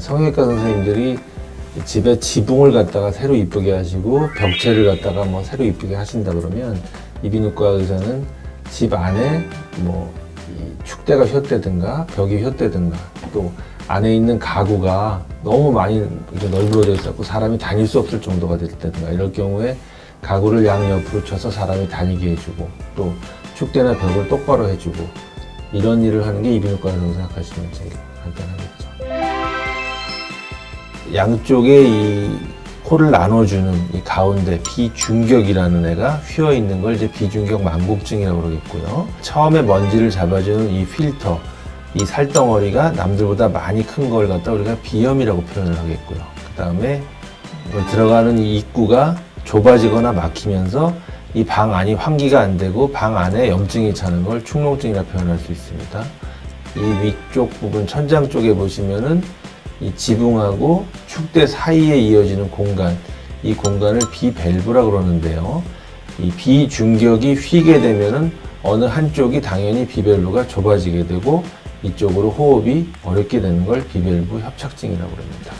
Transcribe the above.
성형외과 선생님들이 집에 지붕을 갖다가 새로 이쁘게 하시고 벽체를 갖다가 뭐 새로 이쁘게 하신다 그러면 이비인후과 의사는 집 안에 뭐이 축대가 휘었다든가 벽이 휘었다든가 또 안에 있는 가구가 너무 많이 널브러져 있었고 사람이 다닐 수 없을 정도가 됐다든가 이럴 경우에 가구를 양옆으로 쳐서 사람이 다니게 해주고 또 축대나 벽을 똑바로 해주고 이런 일을 하는 게 이비인후과라고 생각하시면 제일 간단하겠죠. 양쪽에 이 코를 나눠주는 이 가운데 비중격이라는 애가 휘어 있는 걸 이제 비중격 만곡증이라고 그러겠고요. 처음에 먼지를 잡아주는 이 필터, 이 살덩어리가 남들보다 많이 큰 걸 갖다 우리가 비염이라고 표현을 하겠고요. 그 다음에 들어가는 이 입구가 좁아지거나 막히면서 이 방 안이 환기가 안 되고 방 안에 염증이 차는 걸 축농증이라 표현할 수 있습니다. 이 위쪽 부분 천장 쪽에 보시면은 이 지붕하고 축대 사이에 이어지는 공간, 이 공간을 비밸브라 그러는데요. 이 비중격이 휘게 되면은 어느 한쪽이 당연히 비밸브가 좁아지게 되고 이쪽으로 호흡이 어렵게 되는 걸 비밸브 협착증이라고 합니다.